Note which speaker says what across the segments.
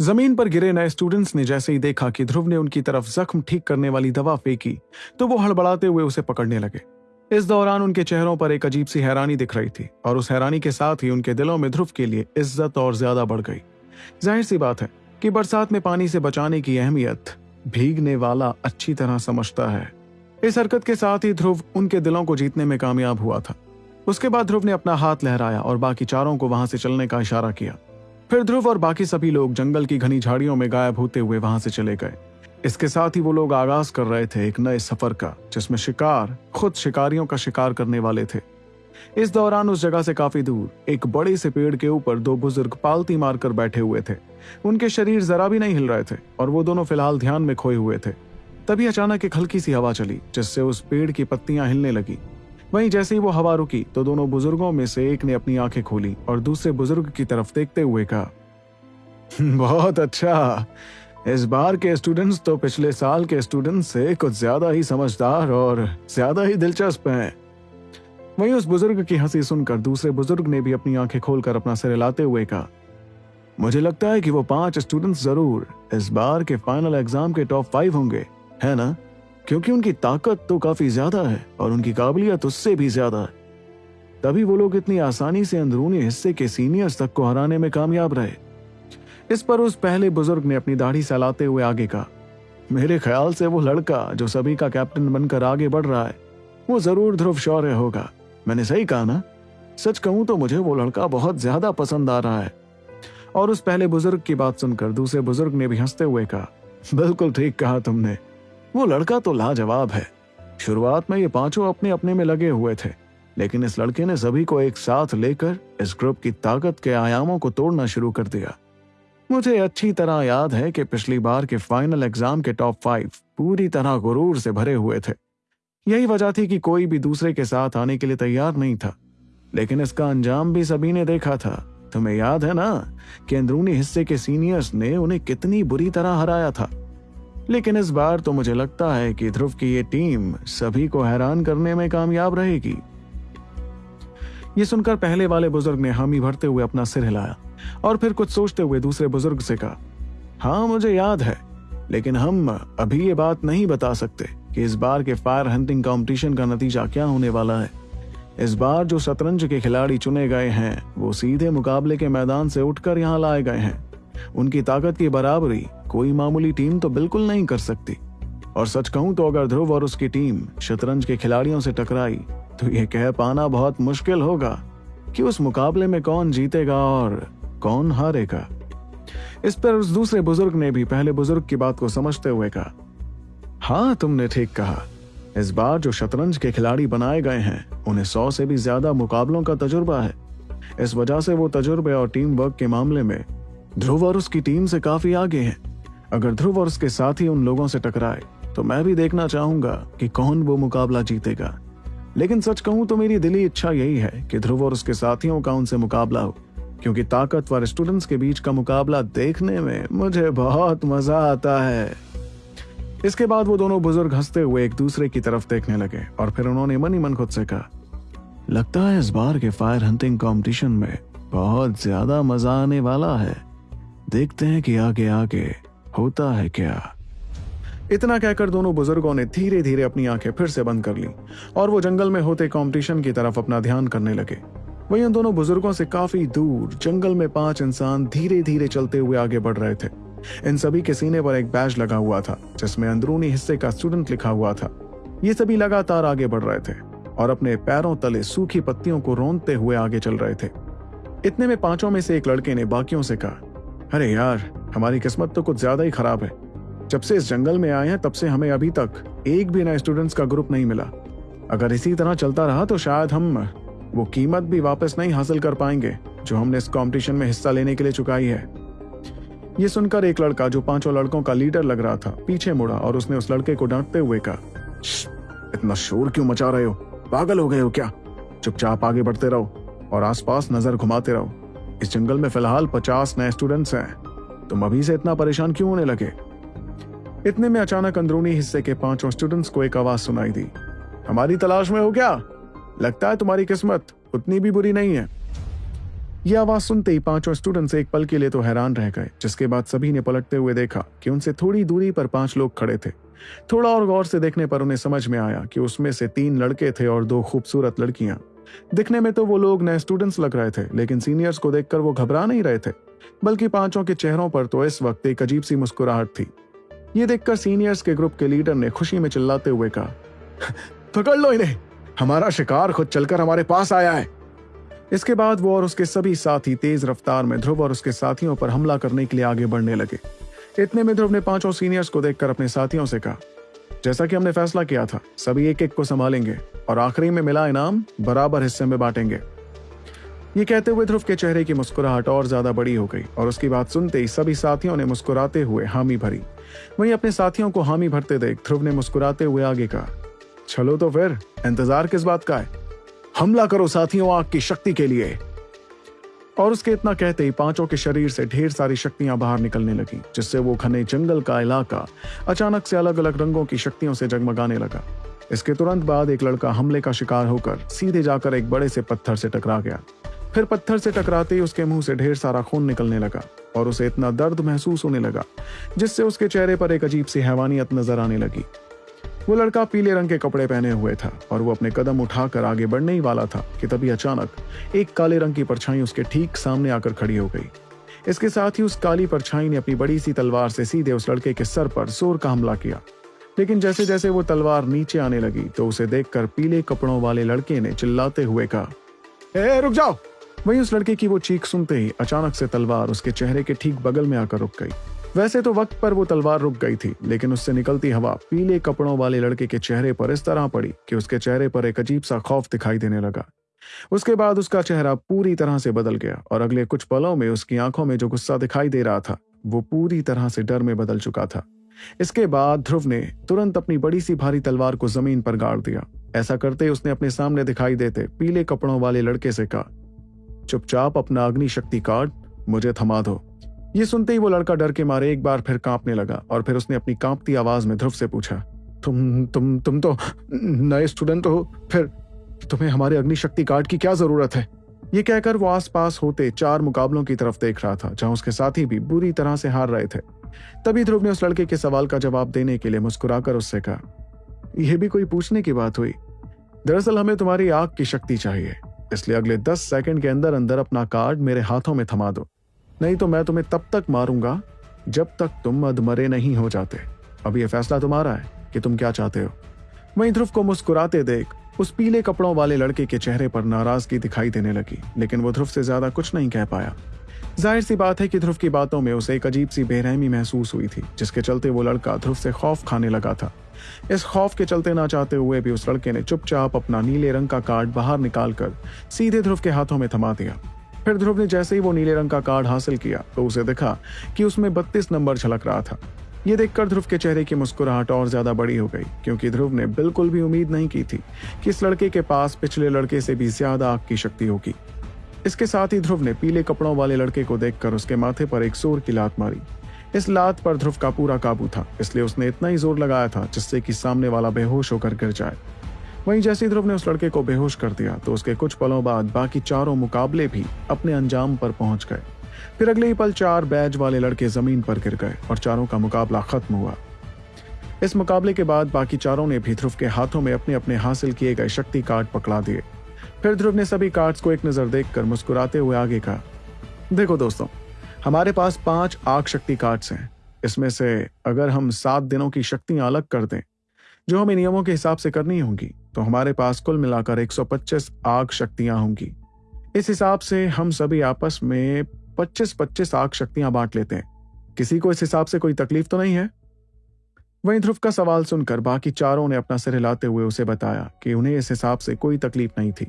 Speaker 1: ज़मीन पर गिरे नए स्टूडेंट्स ने जैसे ही देखा कि ध्रुव ने उनकी तरफ़ जख्म ठीक करने वाली दवा फेंकी तो वो हड़बड़ाते हुए उसे पकड़ने लगे। इस दौरान उनके चेहरों पर एक अजीब सी हैरानी दिख रही थी, और उस हैरानी के साथ ही उनके दिलों में ध्रुव के लिए इज़्ज़त और ज़्यादा बढ़ गई। ज़ाहिर सी बात है कि बरसात में पानी से बचाने की अहमियत भीगने वाला अच्छी तरह समझता है। इस हरकत के साथ ही ध्रुव उनके दिलों को जीतने में कामयाब हुआ था। उसके बाद ध्रुव ने अपना हाथ लहराया और बाकी चारों को वहाँ से चलने का इशारा किया। फिर ध्रुव और बाकी सभी लोग जंगल की घनी झाड़ियों में गायब होते हुए वहाँ से चले गए। इसके साथ ही वो लोग आगाज़ कर रहे थे एक नए सफ़र का, जिसमें शिकार, खुद शिकारियों का शिकार करने वाले थे। इस दौरान उस जगह से काफ़ी दूर, एक बड़े से पेड़ के ऊपर दो बुज़ुर्ग पालती मारकर बैठे हुए थे। उनके शरीर जरा भी नहीं हिल रहे थे, और वो दोनों फ़िलहाल ध्यान में खोए हुए थे। तभी अचानक एक हल्की सी हवा चली, जिससे उस पेड़ की पत्तियाँ हिलने लगी। वहीं जैसे ही वो हवा रुकी तो दोनों बुज़ुर्गों में से एक ने अपनी आँखें खोली और दूसरे बुज़ुर्ग की तरफ़ देखते हुए कहा बहुत अच्छा। इस बार के स्टूडेंट्स तो पिछले साल के स्टूडेंट्स से कुछ ज़्यादा ही समझदार और ज़्यादा ही दिलचस्प हैं। वहीं उस बुज़ुर्ग की हँसी सुनकर दूसरे बुज़ुर्ग ने भी अपनी आँखें खोलकर अपना सिर हिलाते हुए कहा, मुझे लगता है कि वो पाँच स्टूडेंट्स ज़रूर इस बार के फाइनल एग्ज़ाम के टॉप फाइव होंगे, है ना? क्योंकि उनकी ताकत तो काफ़ी ज़्यादा है और उनकी काबिलियत उससे भी ज़्यादा है। तभी वो लोग इतनी आसानी से अंदरूनी हिस्से के सीनियर्स तक को हराने में कामयाब रहे। इस पर उस पहले बुज़ुर्ग ने अपनी दाढ़ी सहलाते हुए आगे कहा, मेरे ख्याल से वो लड़का जो सभी का कैप्टन बनकर आगे बढ़ रहा है, वो ज़रूर ध्रुव शौर्य होगा। मैंने सही कहा ना? सच कहूँ तो मुझे वो लड़का बहुत ज़्यादा पसंद आ रहा है। और उस पहले बुज़ुर्ग की बात सुनकर दूसरे बुज़ुर्ग ने भी हँसते हुए कहा, बिल्कुल ठीक कहा तुमने। वो लड़का तो लाजवाब है। शुरुआत में ये पाँचों अपने अपने में लगे हुए थे, लेकिन इस लड़के ने सभी को एक साथ लेकर इस ग्रुप की ताकत के आयामों को तोड़ना शुरू कर दिया। मुझे अच्छी तरह याद है कि पिछली बार के फाइनल एग्ज़ाम के टॉप फाइव पूरी तरह गुरूर से भरे हुए थे। यही वजह थी कि कोई भी दूसरे के साथ आने के लिए तैयार नहीं था। लेकिन इसका अंजाम भी सभी ने देखा था। तुम्हें याद है ना कि अंदरूनी हिस्से के सीनियर्स ने उन्हें कितनी बुरी तरह हराया था। लेकिन इस बार तो मुझे लगता है कि ध्रुव की ये टीम सभी को हैरान करने में कामयाब रहेगी। ये सुनकर पहले वाले बुज़ुर्ग ने हामी भरते हुए अपना सिर हिलाया और फिर कुछ सोचते हुए दूसरे बुज़ुर्ग से कहा हाँ मुझे याद है, लेकिन हम अभी ये बात नहीं बता सकते कि इस बार के फायर हंटिंग कंपटीशन का नतीजा क्या होने वाला है। इस बार जो शतरंज के खिलाड़ी चुने गए हैं, वो सीधे मुकाबले के मैदान से उठकर यहाँ लाए गए हैं। उनकी ताकत की बराबरी कोई मामूली टीम तो बिल्कुल नहीं कर सकती। और सच कहूँ तो अगर ध्रुव और उसकी टीम शतरंज के खिलाड़ियों से टकराई तो ये कह पाना बहुत मुश्किल होगा कि उस मुकाबले में कौन जीतेगा और कौन हारेगा। इस पर उस दूसरे बुज़ुर्ग ने भी पहले बुज़ुर्ग की बात को समझते हुए कहा हाँ तुमने ठीक कहा। इस बार जो शतरंज के खिलाड़ी बनाए गए हैं, उन्हें सौ से भी ज़्यादा मुकाबलों का तजुर्बा है। इस वजह से वो तजुर्बे और टीम वर्क के मामले में ध्रुव और उसकी टीम से काफ़ी आगे हैं। अगर ध्रुव और उसके साथी उन लोगों से टकराए तो मैं भी देखना चाहूँगा कि कौन वो मुकाबला जीतेगा। लेकिन सच कहूँ तो मेरी दिली इच्छा यही है कि ध्रुव और उसके साथियों का उनसे मुकाबला हो, क्योंकि ताकतवर स्टूडेंट्स के बीच का मुकाबला देखने में मुझे बहुत मज़ा आता है। इसके बाद वो दोनों बुज़ुर्ग हँसते हुए एक दूसरे की तरफ़ देखने लगे, और फिर उन्होंने मन ही मन खुद से कहा, लगता है इस बार के फायर हंटिंग कंपटीशन में बहुत ज़्यादा मज़ा आने वाला है। देखते हैं कि आगे आगे होता है क्या। इतना कहकर दोनों बुज़ुर्गों ने धीरे धीरे अपनी आँखें फिर से बंद कर ली और वो जंगल में होते कंपटीशन की तरफ़ अपना ध्यान करने लगे। वहीं उन दोनों बुज़ुर्गों से काफ़ी दूर जंगल में पाँच इंसान धीरे धीरे चलते हुए आगे बढ़ रहे थे। इन सभी के सीने पर एक बैज लगा हुआ था, जिसमें अंदरूनी हिस्से का स्टूडेंट लिखा हुआ था। ये सभी लगातार आगे बढ़ रहे थे और अपने पैरों तले सूखी पत्तियों को रोनते हुए आगे चल रहे थे। इतने में पाँचों में से एक लड़के ने बाकियों से कहा अरे यार, हमारी किस्मत तो कुछ ज़्यादा ही खराब है। जब से इस जंगल में आए हैं, तब से हमें अभी तक एक भी नए स्टूडेंट्स का ग्रुप नहीं मिला। अगर इसी तरह चलता रहा तो शायद हम वो कीमत भी वापस नहीं हासिल कर पाएँगे, जो हमने इस कंपटीशन में हिस्सा लेने के लिए चुकाई है। ये सुनकर एक लड़का, जो पाँचों लड़कों का लीडर लग रहा था, पीछे मुड़ा और उसने उस लड़के को डांटते हुए कहा इतना शोर क्यों मचा रहे हो? पागल हो गए हो क्या? चुपचाप आगे बढ़ते रहो और आसपास नज़र घुमाते रहो। इस जंगल में फ़िलहाल पचास नए स्टूडेंट्स हैं। तुम अभी से इतना परेशान क्यों होने लगे? इतने में अचानक अंदरूनी हिस्से के पाँचों स्टूडेंट्स को एक आवाज़ सुनाई दी। हमारी तलाश में हो क्या? लगता है तुम्हारी किस्मत उतनी भी बुरी नहीं है। यह आवाज़ सुनते ही पाँचों स्टूडेंट्स एक पल के लिए तो हैरान रह गए, जिसके बाद सभी ने पलटते हुए देखा कि उनसे थोड़ी दूरी पर पाँच लोग खड़े थे। थोड़ा और गौर से देखने पर उन्हें समझ में आया कि उसमें से तीन लड़के थे और दो खूबसूरत लड़कियाँ। दिखने में तो वो लोग नए स्टूडेंट्स लग रहे थे, लेकिन सीनियर्स को देखकर वो घबरा नहीं रहे थे। बल्कि पाँचों के चेहरों पर तो इस वक्त एक अजीब सी मुस्कुराहट थी। ये देखकर सीनियर्स के ग्रुप के लीडर ने खुशी में चिल्लाते हुए कहा, पकड़ लो इन्हें! हमारा शिकार खुद चलकर हमारे पास आया है! इसके बाद वो और उसके सभी साथी तेज रफ्तार में ध्रुव और उसके साथियों पर हमला करने के लिए आगे बढ़ने लगे। इतने में ध्रुव ने पाँचों सीनियर्स को देखकर अपने साथियों से कहा जैसा कि हमने फैसला किया था, सभी एक एक को संभालेंगे और आखिरी में मिला इनाम, बराबर हिस्से में बांटेंगे। ये कहते हुए ध्रुव के चेहरे की मुस्कुराहट और ज़्यादा बड़ी हो गई और उसकी बात सुनते ही सभी साथियों ने मुस्कुराते हुए हामी भरी। वहीं अपने साथियों को हामी भरते देख ध्रुव ने मुस्कुराते हुए आगे कहा, चलो तो फिर, इंतज़ार किस बात का है? हमला करो साथियों आग की शक्ति के लिए। और उसके इतना कहते ही पाँचों के शरीर से ढेर सारी शक्तियाँ बाहर निकलने लगी, जिससे वो घने जंगल का इलाका अचानक से अलग अलग रंगों की शक्तियों से जगमगाने लगा। इसके तुरंत बाद एक लड़का हमले का शिकार होकर सीधे जाकर एक बड़े से पत्थर से टकरा गया। फिर पत्थर से टकराते ही उसके मुँह से ढेर सारा खून निकलने लगा और उसे इतना दर्द महसूस होने लगा, जिससे उसके चेहरे पर एक अजीब सी हैवानियत नज़र आने लगी। वो लड़का पीले रंग के कपड़े पहने हुए था और वो अपने कदम उठाकर आगे बढ़ने ही वाला था कि तभी अचानक एक काले रंग की परछाई उसके ठीक सामने आकर खड़ी हो गई। इसके साथ ही उस काली परछाई ने अपनी बड़ी सी तलवार से सीधे उस लड़के के सर पर ज़ोर का हमला किया। लेकिन जैसे जैसे वो तलवार नीचे आने लगी तो उसे देखकर पीले कपड़ों वाले लड़के ने चिल्लाते हुए कहा ए, रुक जाओ! वहीं उस लड़के की वो चीख सुनते ही अचानक से तलवार उसके चेहरे के ठीक बगल में आकर रुक गई। वैसे तो वक्त पर वो तलवार रुक गई थी, लेकिन उससे निकलती हवा पीले कपड़ों वाले लड़के के चेहरे पर इस तरह पड़ी कि उसके चेहरे पर एक अजीब सा खौफ दिखाई देने लगा। उसके बाद उसका चेहरा पूरी तरह से बदल गया और अगले कुछ पलों में उसकी आँखों में जो गुस्सा दिखाई दे रहा था, वो पूरी तरह से डर में बदल चुका था। इसके बाद ध्रुव ने तुरंत अपनी बड़ी सी भारी तलवार को ज़मीन पर गाड़ दिया। ऐसा करते उसने अपने सामने दिखाई देते पीले कपड़ों वाले लड़के से कहा, चुपचाप अपना अग्नि शक्ति कार्ड मुझे थमा दो। ये सुनते ही वो लड़का डर के मारे एक बार फिर कांपने लगा और फिर उसने अपनी कांपती आवाज़ में ध्रुव से पूछा, तुम तुम तुम तो नए स्टूडेंट हो, फिर तुम्हें हमारे अग्नि शक्ति कार्ड की क्या ज़रूरत है? ये कहकर वो आसपास होते चार मुकाबलों की तरफ़ देख रहा था, जहाँ उसके साथी भी बुरी तरह से हार रहे थे। तभी ध्रुव ने उस लड़के के सवाल का जवाब देने के लिए मुस्कुराकर उससे कहा, यह भी कोई पूछने की बात हुई? दरअसल हमें तुम्हारी आग की शक्ति चाहिए, इसलिए अगले दस सेकंड के अंदर अंदर अपना कार्ड मेरे हाथों में थमा दो। नहीं तो मैं तुम्हें तब तक मारूँगा जब तक तुम अधमरे नहीं हो जाते। अब यह फैसला तुम्हारा है कि तुम क्या चाहते हो। वहीं ध्रुव को मुस्कुराते देख, उस पीले कपड़ों वाले लड़के के चेहरे पर नाराज़गी दिखाई देने लगी, लेकिन वो ध्रुव से ज़्यादा कुछ नहीं कह पाया। ज़ाहिर सी बात है कि ध्रुव की बातों में उसे एक अजीब सी बेरहमी महसूस हुई थी, जिसके चलते वो लड़का ध्रुव से खौफ खाने लगा था। इस खौफ के चलते ना चाहते हुए भी उस लड़के ने चुपचाप अपना नीले रंग का कार्ड बाहर निकालकर सीधे ध्रुव के हाथों में थमा दिया। फिर ध्रुव ने जैसे ही वो नीले रंग का कार्ड हासिल किया तो उसे देखा कि उसमें बत्तीस नंबर झलक रहा था। ये देखकर ध्रुव के चेहरे की मुस्कुराहट और ज़्यादा बड़ी हो गई, क्योंकि ध्रुव ने बिल्कुल भी उम्मीद नहीं की थी कि इस लड़के के पास पिछले लड़के से भी ज़्यादा आग की शक्ति होगी। इसके साथ ही ध्रुव ने पीले कपड़ों वाले लड़के को देखकर उसके माथे पर एक ज़ोर की लात मारी। इस लात पर ध्रुव का पूरा काबू था, इसलिए उसने इतना ही ज़ोर लगाया था जिससे कि सामने वाला बेहोश होकर गिर जाए। वहीं जैसे ध्रुव ने उस लड़के को बेहोश कर दिया तो उसके कुछ पलों बाद बाकी चारों मुकाबले भी अपने अंजाम पर पहुँच गए। फिर अगले ही पल चार बैज वाले लड़के ज़मीन पर गिर गए और चारों का मुकाबला खत्म हुआ। इस मुकाबले के बाद बाकी चारों ने भी ध्रुव के हाथों में अपने अपने हासिल किए गए शक्ति कार्ड पकड़ा दिए। फिर ध्रुव ने सभी कार्ड्स को एक नज़र देखकर मुस्कुराते हुए आगे कहा, देखो दोस्तों, हमारे पास पाँच आग शक्ति कार्ड्स हैं। इसमें से अगर हम सात दिनों की शक्तियाँ अलग कर दें जो हमें नियमों के हिसाब से करनी होंगी तो हमारे पास कुल मिलाकर 125 आग शक्तियाँ होंगी। इस हिसाब से हम सभी आपस में 25-25 आग शक्तियाँ बांट लेते हैं। किसी को इस हिसाब से कोई तकलीफ़ तो नहीं है? वहीं ध्रुव का सवाल सुनकर बाकी चारों ने अपना सिर हिलाते हुए उसे बताया कि उन्हें इस हिसाब से कोई तकलीफ़ नहीं थी।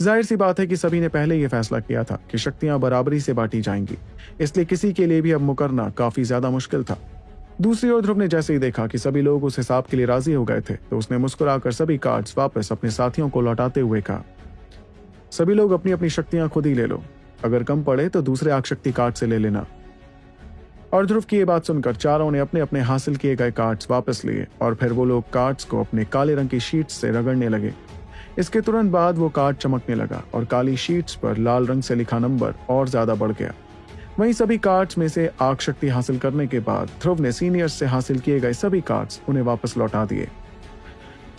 Speaker 1: ज़ाहिर सी बात है कि सभी ने पहले यह फैसला किया था कि शक्तियाँ बराबरी से बांटी जाएँगी, इसलिए किसी के लिए भी अब मुकरना काफ़ी ज़्यादा मुश्किल था। दूसरी ओर ध्रुव ने जैसे ही देखा कि सभी लोग उस हिसाब के लिए राज़ी हो गए थे तो उसने मुस्कुराकर सभी कार्ड्स वापस अपने साथियों को लौटाते हुए कहा, सभी लोग अपनी अपनी शक्तियाँ खुद ही ले लो। अगर कम पड़े तो दूसरे आगशक्ति कार्ड से ले लेना। और ध्रुव की ये बात सुनकर चारों ने अपने अपने हासिल किए गए कार्ड्स वापस लिए और फिर वो लोग कार्ड्स को अपने काले रंग की शीट से रगड़ने लगे। इसके तुरंत बाद वो कार्ड चमकने लगा और काली शीट्स पर लाल रंग से लिखा नंबर और ज़्यादा बढ़ गया। वहीं सभी कार्ड्स में से आग शक्ति हासिल करने के बाद ध्रुव ने सीनियर्स से हासिल किए गए सभी कार्ड्स उन्हें वापस लौटा दिए।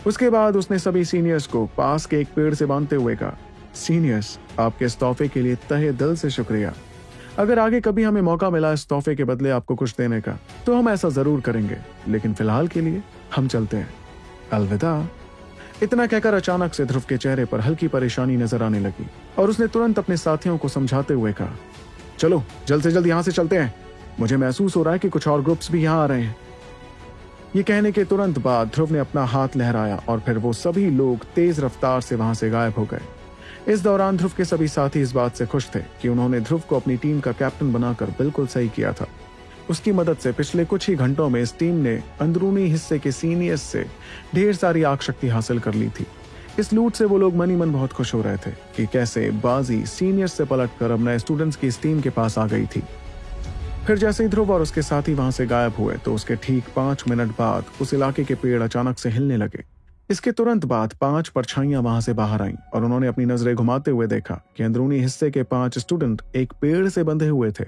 Speaker 1: उसके बाद उसने सभी सीनियर्स को पास के एक पेड़ से बांधते हुए कहा सीनियर्स आपके इस तोहफे के लिए तहे दिल से शुक्रिया। अगर आगे कभी हमें मौका मिला इस तोहफे के बदले आपको कुछ देने का तो हम ऐसा ज़रूर करेंगे। लेकिन फ़िलहाल के लिए हम चलते हैं। अलविदा। इतना कहकर अचानक से ध्रुव के चेहरे पर हल्की परेशानी नज़र आने लगी और उसने तुरंत अपने साथियों को समझाते हुए कहा चलो, जल्द से जल्द यहाँ से चलते हैं। मुझे महसूस हो रहा है कि कुछ और ग्रुप्स भी यहाँ आ रहे हैं। ये कहने के तुरंत बाद ध्रुव ने अपना हाथ लहराया और फिर वो सभी लोग तेज रफ्तार से वहाँ से गायब हो गए। इस दौरान ध्रुव के सभी साथी इस बात से खुश थे कि उन्होंने ध्रुव को अपनी टीम का कैप्टन बनाकर बिल्कुल सही किया था। उसकी मदद से पिछले कुछ ही घंटों में इस टीम ने अंदरूनी हिस्से के सीनियर्स से ढेर सारी आग शक्ति हासिल कर ली थी। इस लूट से वो लोग मनी मन बहुत खुश हो रहे थे कि कैसे बाजी सीनियर से पलट कर अब नए स्टूडेंट्स की इस टीम के पास आ गई थी। फिर जैसे ही ध्रुव और उसके साथी वहाँ से गायब हुए तो उसके ठीक पाँच मिनट बाद उस इलाके के पेड़ अचानक से हिलने लगे। इसके तुरंत बाद पाँच परछाइयाँ वहाँ से बाहर आईं और उन्होंने अपनी नज़रें घुमाते हुए देखा कि अंदरूनी हिस्से के पाँच स्टूडेंट एक पेड़ से बंधे हुए थे।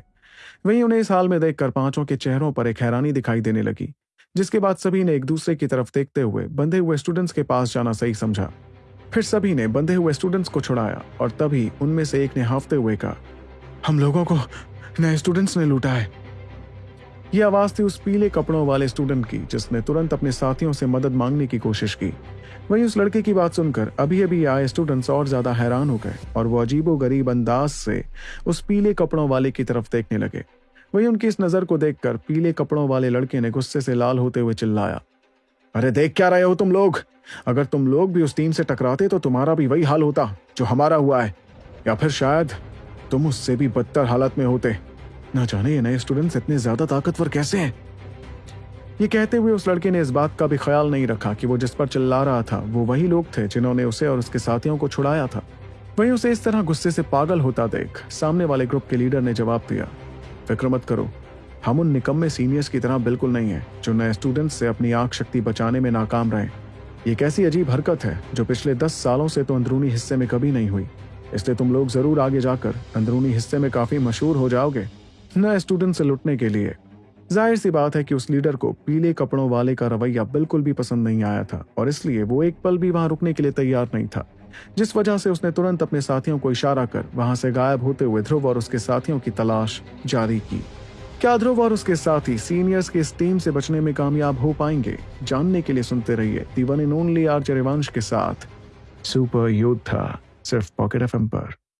Speaker 1: वहीं उन्हें इस हाल में देखकर पाँचों के चेहरों पर एक हैरानी दिखाई देने लगी, जिसके बाद सभी ने एक दूसरे की तरफ़ देखते हुए बंधे हुए स्टूडेंट्स के पास जाना सही समझा। फिर सभी ने बंधे हुए स्टूडेंट्स को छुड़ाया और तभी उनमें से एक ने हाफते हुए कहा, हम लोगों को नए स्टूडेंट्स ने लूटा है। यह आवाज़ थी उस पीले कपड़ों वाले स्टूडेंट की, जिसने तुरंत अपने साथियों से मदद मांगने की कोशिश की। वहीं उस लड़के की बात सुनकर अभी अभी आए स्टूडेंट्स और ज़्यादा हैरान हो गए और वो अजीबो गरीब अंदाज से उस पीले कपड़ों वाले की तरफ़ देखने लगे। वहीं उनकी इस नज़र को देखकर पीले कपड़ों वाले लड़के ने गुस्से से लाल होते हुए चिल्लाया अरे देख क्या रहे हो तुम लोग? अगर तुम लोग भी उस टीम से टकराते तो तुम्हारा भी वही हाल होता, जो हमारा हुआ है। या फिर शायद तुम उससे भी बदतर हालत में होते। ना जाने ये नए स्टूडेंट्स इतने ज़्यादा ताकतवर कैसे हैं? ये कहते हुए उस लड़के ने इस बात का भी ख्याल नहीं रखा कि वो जिस पर चिल्ला रहा था, वो वही लोग थे जिन्होंने उसे और उसके साथियों को छुड़ाया था। वहीं उसे इस तरह गुस्से से पागल होता देख सामने वाले ग्रुप के लीडर ने जवाब दिया, फ़िक्र मत करो हम उन निकम्मे सीनियर्स की तरह बिल्कुल नहीं है, जो नए स्टूडेंट्स से अपनी आँख शक्ति बचाने में नाकाम रहे। ये कैसी अजीब हरकत है, जो पिछले दस सालों से तो अंदरूनी हिस्से में कभी नहीं हुई। इसलिए तुम लोग ज़रूर आगे जाकर अंदरूनी हिस्से में काफ़ी मशहूर हो जाओगे, नए स्टूडेंट से लुटने के लिए। ज़ाहिर सी बात है कि उस लीडर को पीले कपड़ों वाले का रवैया बिल्कुल भी पसंद नहीं आया था, और इसलिए वो एक पल भी वहाँ रुकने के लिए तैयार नहीं था। जिस वजह से उसने तुरंत अपने साथियों को इशारा कर वहाँ से गायब होते हुए ध्रुव और उसके साथियों की तलाश जारी की। क्या ध्रुव और उसके साथी सीनियर्स के इस टीम से बचने में कामयाब हो पाएँगे। जानने के लिए सुनते रहिए the one and only R के साथ। सुपर योद्धा, सिर्फ़ पॉकेट एफएम पर।